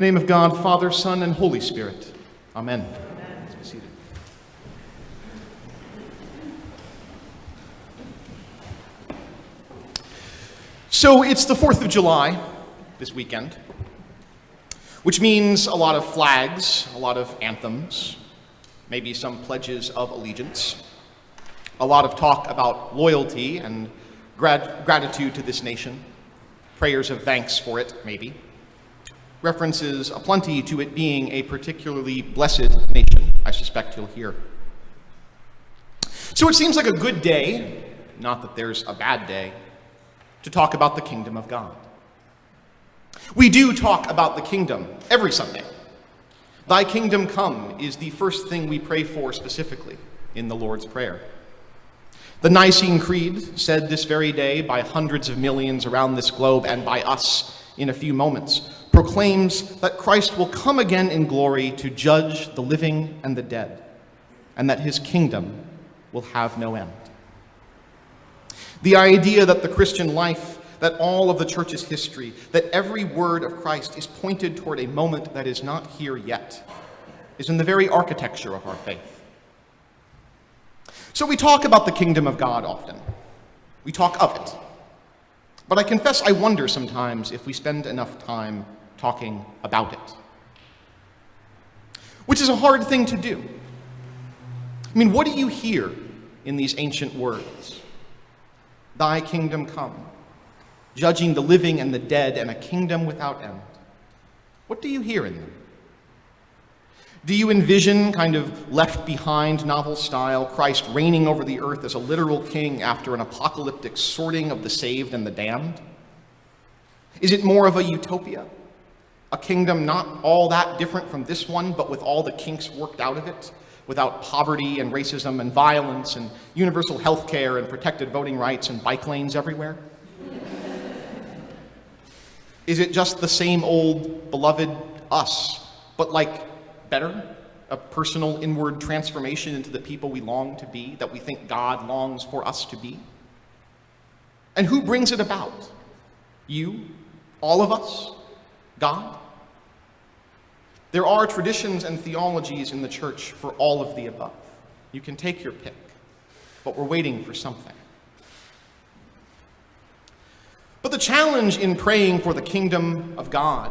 Name of God, Father, Son, and Holy Spirit. Amen. Seated. So it's the 4th of July this weekend, which means a lot of flags, a lot of anthems, maybe some pledges of allegiance, a lot of talk about loyalty and grat- gratitude to this nation, prayers of thanks for it, maybe references aplenty to it being a particularly blessed nation, I suspect you'll hear. So it seems like a good day, not that there's a bad day, to talk about the kingdom of God. We do talk about the kingdom every Sunday. Thy kingdom come is the first thing we pray for specifically in the Lord's Prayer. The Nicene Creed, said this very day by hundreds of millions around this globe and by us in a few moments, proclaims that Christ will come again in glory to judge the living and the dead, and that his kingdom will have no end. The idea that the Christian life, that all of the church's history, that every word of Christ is pointed toward a moment that is not here yet, is in the very architecture of our faith. So we talk about the kingdom of God often. We talk of it. But I confess I wonder sometimes if we spend enough time talking about it. Which is a hard thing to do. I mean, what do you hear in these ancient words? Thy kingdom come, judging the living and the dead, and a kingdom without end. What do you hear in them? Do you envision, kind of left behind novel style, Christ reigning over the earth as a literal king after an apocalyptic sorting of the saved and the damned? Is it more of a utopia? A kingdom not all that different from this one, but with all the kinks worked out of it, without poverty and racism and violence and universal health care and protected voting rights and bike lanes everywhere? Is it just the same old beloved us, but like better? A personal inward transformation into the people we long to be, that we think God longs for us to be? And who brings it about? You? All of us? God? There are traditions and theologies in the church for all of the above. You can take your pick, but we're waiting for something. But the challenge in praying for the kingdom of God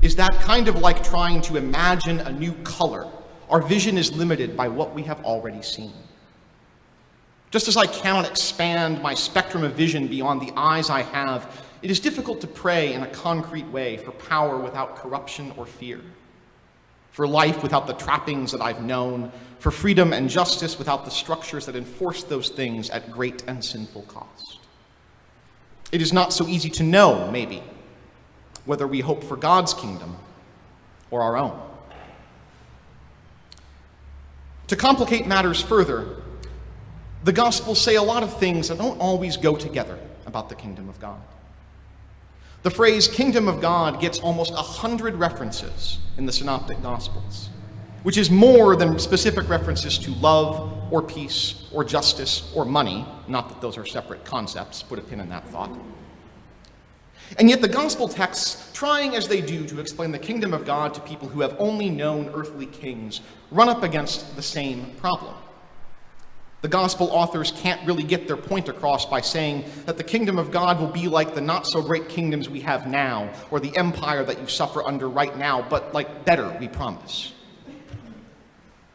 is that kind of like trying to imagine a new color. Our vision is limited by what we have already seen. Just as I cannot expand my spectrum of vision beyond the eyes I have, it is difficult to pray in a concrete way for power without corruption or fear for life without the trappings that I've known, for freedom and justice without the structures that enforce those things at great and sinful cost. It is not so easy to know, maybe, whether we hope for God's kingdom or our own. To complicate matters further, the Gospels say a lot of things that don't always go together about the kingdom of God. The phrase kingdom of God gets almost a hundred references in the Synoptic Gospels, which is more than specific references to love or peace or justice or money. Not that those are separate concepts, put a pin in that thought. And yet the gospel texts, trying as they do to explain the kingdom of God to people who have only known earthly kings, run up against the same problem. The gospel authors can't really get their point across by saying that the kingdom of God will be like the not so great kingdoms we have now, or the empire that you suffer under right now, but like better, we promise.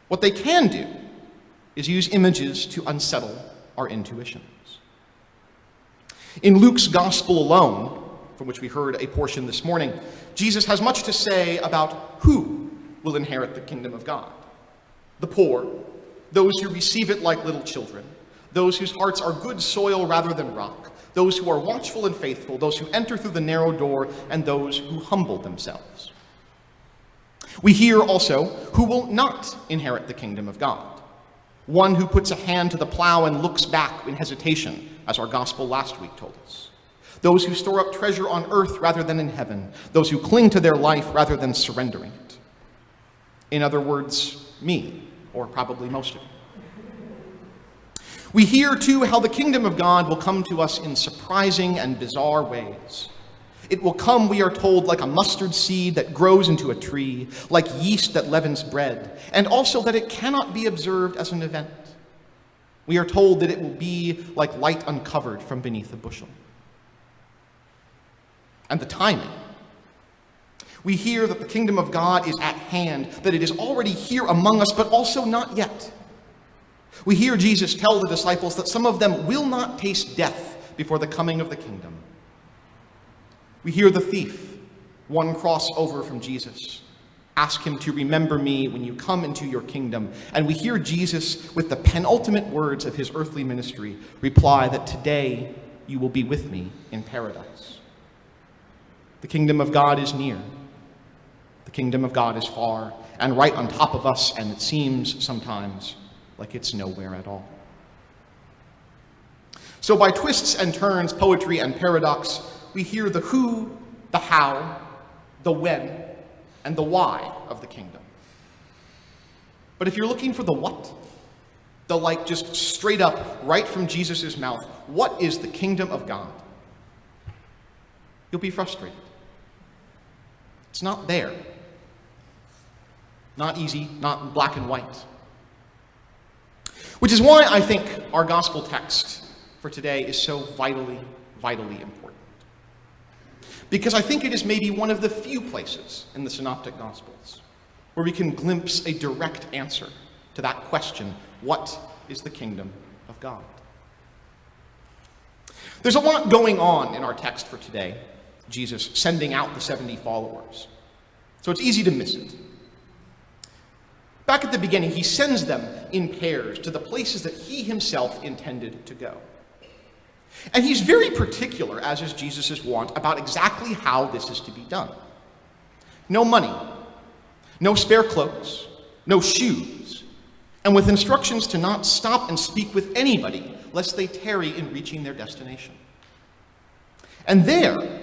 What they can do is use images to unsettle our intuitions. In Luke's gospel alone, from which we heard a portion this morning, Jesus has much to say about who will inherit the kingdom of God the poor, those who receive it like little children, those whose hearts are good soil rather than rock, those who are watchful and faithful, those who enter through the narrow door, and those who humble themselves. We hear also who will not inherit the kingdom of God. One who puts a hand to the plow and looks back in hesitation, as our gospel last week told us. Those who store up treasure on earth rather than in heaven. Those who cling to their life rather than surrendering it. In other words, me or probably most of you. We hear, too, how the kingdom of God will come to us in surprising and bizarre ways. It will come, we are told, like a mustard seed that grows into a tree, like yeast that leavens bread, and also that it cannot be observed as an event. We are told that it will be like light uncovered from beneath a bushel. And the timing. We hear that the kingdom of God is at hand, that it is already here among us, but also not yet. We hear Jesus tell the disciples that some of them will not taste death before the coming of the kingdom. We hear the thief, one cross over from Jesus, ask him to remember me when you come into your kingdom. And we hear Jesus, with the penultimate words of his earthly ministry, reply that today you will be with me in paradise. The kingdom of God is near. The kingdom of God is far and right on top of us, and it seems sometimes like it's nowhere at all. So, by twists and turns, poetry and paradox, we hear the who, the how, the when, and the why of the kingdom. But if you're looking for the what, the like just straight up, right from Jesus' mouth, what is the kingdom of God? You'll be frustrated. It's not there. Not easy, not black and white. Which is why I think our gospel text for today is so vitally, vitally important. Because I think it is maybe one of the few places in the Synoptic Gospels where we can glimpse a direct answer to that question what is the kingdom of God? There's a lot going on in our text for today, Jesus sending out the 70 followers. So it's easy to miss it. Back at the beginning, he sends them in pairs to the places that he himself intended to go. And he's very particular, as is Jesus' wont, about exactly how this is to be done. No money, no spare cloaks, no shoes, and with instructions to not stop and speak with anybody, lest they tarry in reaching their destination. And there,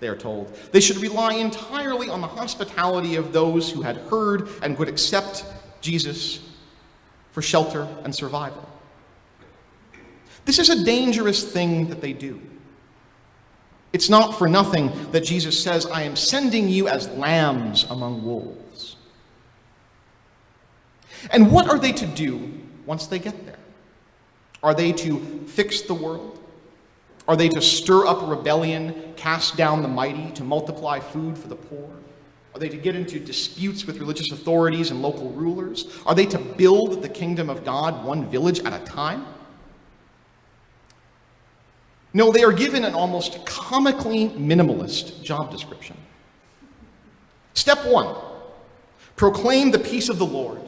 they are told, they should rely entirely on the hospitality of those who had heard and would accept Jesus for shelter and survival. This is a dangerous thing that they do. It's not for nothing that Jesus says, I am sending you as lambs among wolves. And what are they to do once they get there? Are they to fix the world? Are they to stir up rebellion, cast down the mighty, to multiply food for the poor? Are they to get into disputes with religious authorities and local rulers? Are they to build the kingdom of God one village at a time? No, they are given an almost comically minimalist job description. Step one proclaim the peace of the Lord,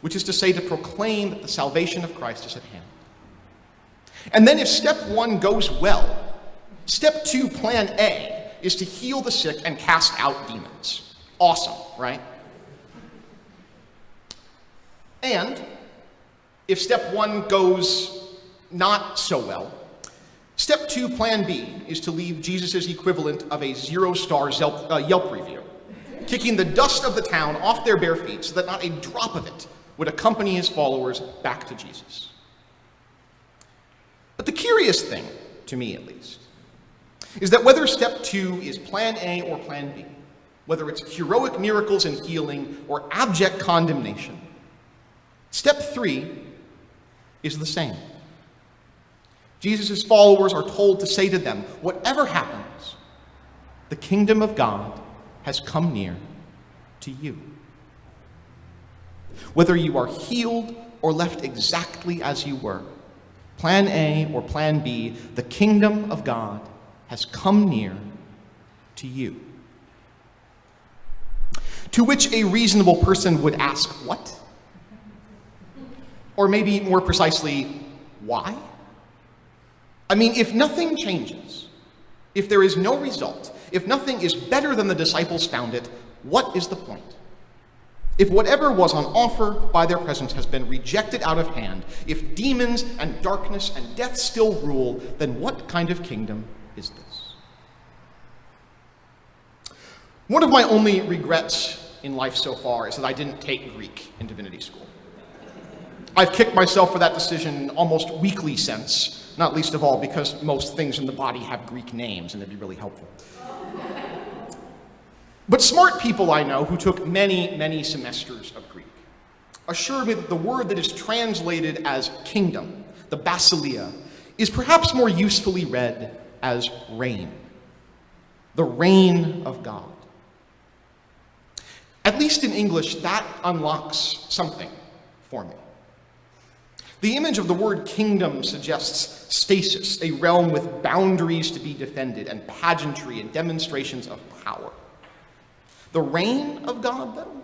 which is to say, to proclaim that the salvation of Christ is at hand. And then, if step one goes well, step two, plan A, is to heal the sick and cast out demons. Awesome, right? And if step one goes not so well, Step two, plan B, is to leave Jesus' equivalent of a zero star Yelp, uh, Yelp review, kicking the dust of the town off their bare feet so that not a drop of it would accompany his followers back to Jesus. But the curious thing, to me at least, is that whether step two is plan A or plan B, whether it's heroic miracles and healing or abject condemnation, step three is the same. Jesus' followers are told to say to them, whatever happens, the kingdom of God has come near to you. Whether you are healed or left exactly as you were, plan A or plan B, the kingdom of God has come near to you. To which a reasonable person would ask, What? Or maybe more precisely, why? I mean, if nothing changes, if there is no result, if nothing is better than the disciples found it, what is the point? If whatever was on offer by their presence has been rejected out of hand, if demons and darkness and death still rule, then what kind of kingdom is this? One of my only regrets in life so far is that I didn't take Greek in divinity school. I've kicked myself for that decision almost weekly since, not least of all because most things in the body have Greek names, and it'd be really helpful. But smart people I know who took many, many semesters of Greek assure me that the word that is translated as kingdom, the basileia, is perhaps more usefully read as reign. The reign of God. At least in English, that unlocks something for me. The image of the word kingdom suggests stasis, a realm with boundaries to be defended, and pageantry and demonstrations of power. The reign of God, though,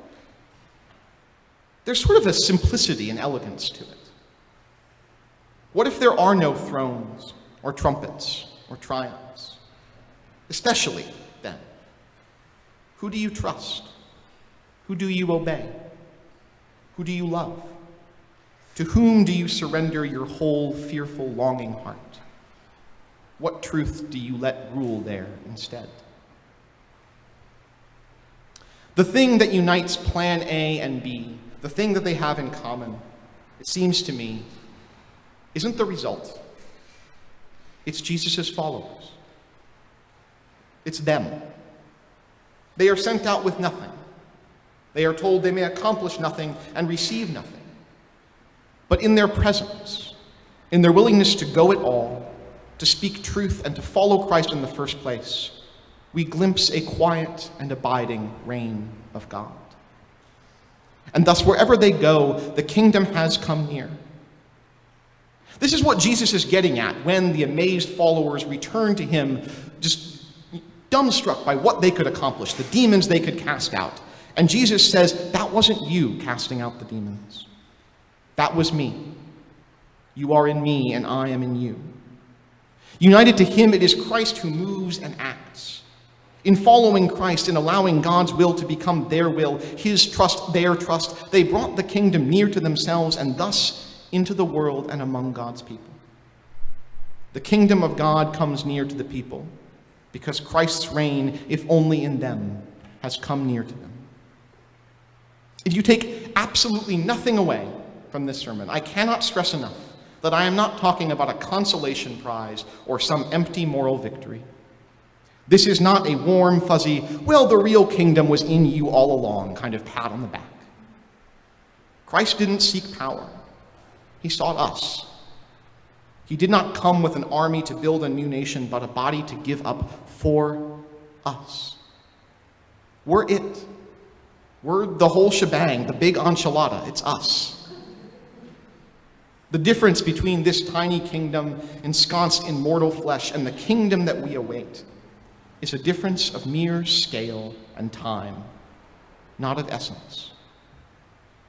there's sort of a simplicity and elegance to it. What if there are no thrones or trumpets or triumphs? Especially then, who do you trust? Who do you obey? Who do you love? To whom do you surrender your whole fearful, longing heart? What truth do you let rule there instead? The thing that unites Plan A and B, the thing that they have in common, it seems to me, isn't the result. It's Jesus' followers. It's them. They are sent out with nothing. They are told they may accomplish nothing and receive nothing. But in their presence, in their willingness to go it all, to speak truth and to follow Christ in the first place, we glimpse a quiet and abiding reign of God. And thus, wherever they go, the kingdom has come near. This is what Jesus is getting at when the amazed followers return to him, just dumbstruck by what they could accomplish, the demons they could cast out. And Jesus says, That wasn't you casting out the demons. That was me. You are in me, and I am in you. United to him, it is Christ who moves and acts. In following Christ, in allowing God's will to become their will, his trust their trust, they brought the kingdom near to themselves and thus into the world and among God's people. The kingdom of God comes near to the people because Christ's reign, if only in them, has come near to them. If you take absolutely nothing away from this sermon, I cannot stress enough that I am not talking about a consolation prize or some empty moral victory. This is not a warm, fuzzy, well, the real kingdom was in you all along kind of pat on the back. Christ didn't seek power, he sought us. He did not come with an army to build a new nation, but a body to give up for us. We're it. We're the whole shebang, the big enchilada. It's us. The difference between this tiny kingdom ensconced in mortal flesh and the kingdom that we await is a difference of mere scale and time, not of essence.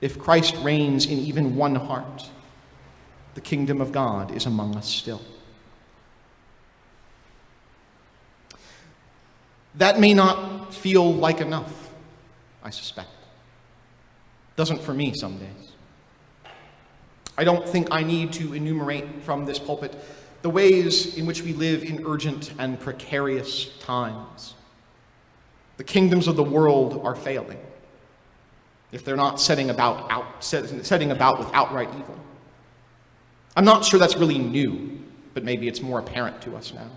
If Christ reigns in even one heart, the kingdom of God is among us still. That may not feel like enough, I suspect. Doesn't for me some days. I don't think I need to enumerate from this pulpit the ways in which we live in urgent and precarious times. The kingdoms of the world are failing if they're not setting about, out, setting about with outright evil. I'm not sure that's really new, but maybe it's more apparent to us now.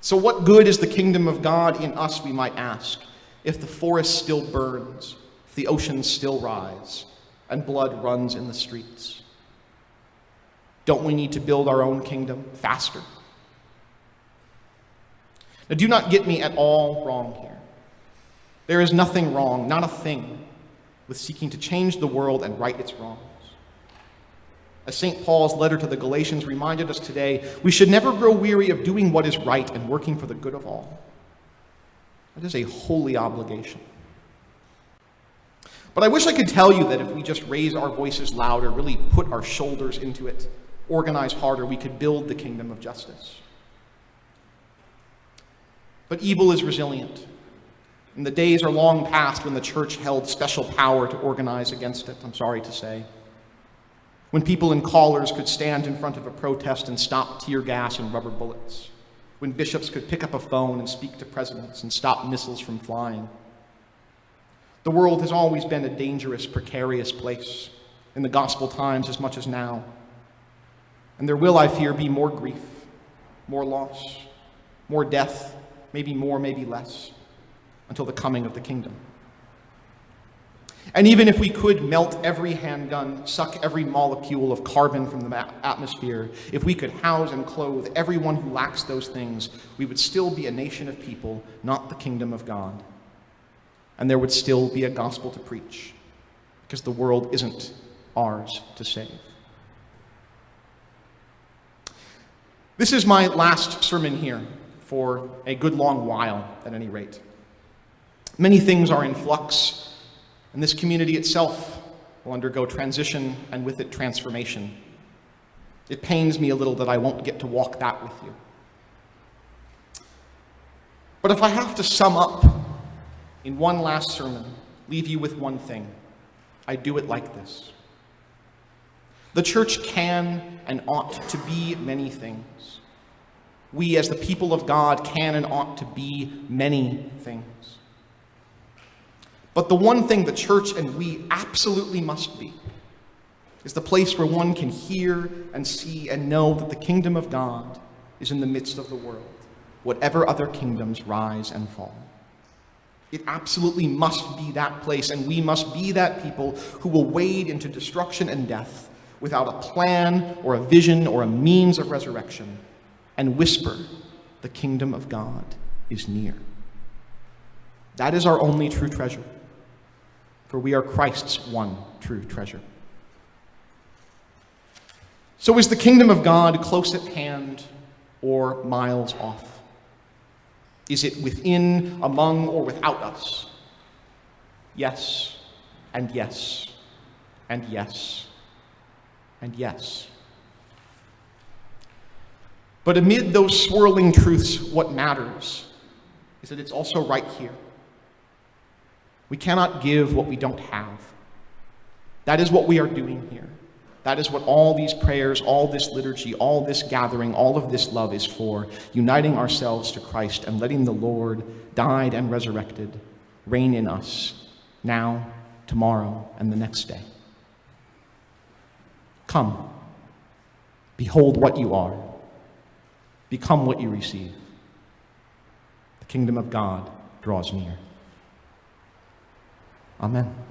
So, what good is the kingdom of God in us, we might ask, if the forest still burns, if the oceans still rise, and blood runs in the streets? Don't we need to build our own kingdom faster? Now, do not get me at all wrong here. There is nothing wrong, not a thing, with seeking to change the world and right its wrongs. As St. Paul's letter to the Galatians reminded us today, we should never grow weary of doing what is right and working for the good of all. That is a holy obligation. But I wish I could tell you that if we just raise our voices louder, really put our shoulders into it, organize harder, we could build the kingdom of justice. But evil is resilient. And the days are long past when the church held special power to organize against it, I'm sorry to say. When people in collars could stand in front of a protest and stop tear gas and rubber bullets. When bishops could pick up a phone and speak to presidents and stop missiles from flying. The world has always been a dangerous, precarious place, in the gospel times as much as now. And there will, I fear, be more grief, more loss, more death, maybe more, maybe less. until the coming of the kingdom. And even if we could melt every handgun, suck every molecule of carbon from the atmosphere, if we could house and clothe everyone who lacks those things, we would still be a nation of people, not the kingdom of God. And there would still be a gospel to preach, because the world isn't ours to save. This is my last sermon here for a good long while, at any rate. Many things are in flux and this community itself will undergo transition and with it transformation. It pains me a little that I won't get to walk that with you. But if I have to sum up in one last sermon, leave you with one thing, I do it like this. The church can and ought to be many things. We, as the people of God, can and ought to be many things. But the one thing the church and we absolutely must be is the place where one can hear and see and know that the kingdom of God is in the midst of the world, whatever other kingdoms rise and fall. It absolutely must be that place, and we must be that people who will wade into destruction and death without a plan or a vision or a means of resurrection and whisper, The kingdom of God is near. That is our only true treasure for we are Christ's one true treasure. So is the kingdom of God close at hand or miles off? Is it within, among, or without us? Yes, and yes, and yes, and yes. But amid those swirling truths, what matters is that it's also right here we cannot give what we don't have. That is what we are doing here. That is what all these prayers, all this liturgy, all this gathering, all of this love is for, uniting ourselves to Christ and letting the Lord, died and resurrected, reign in us now, tomorrow, and the next day. Come, behold what you are, become what you receive. The kingdom of God draws near. Amen.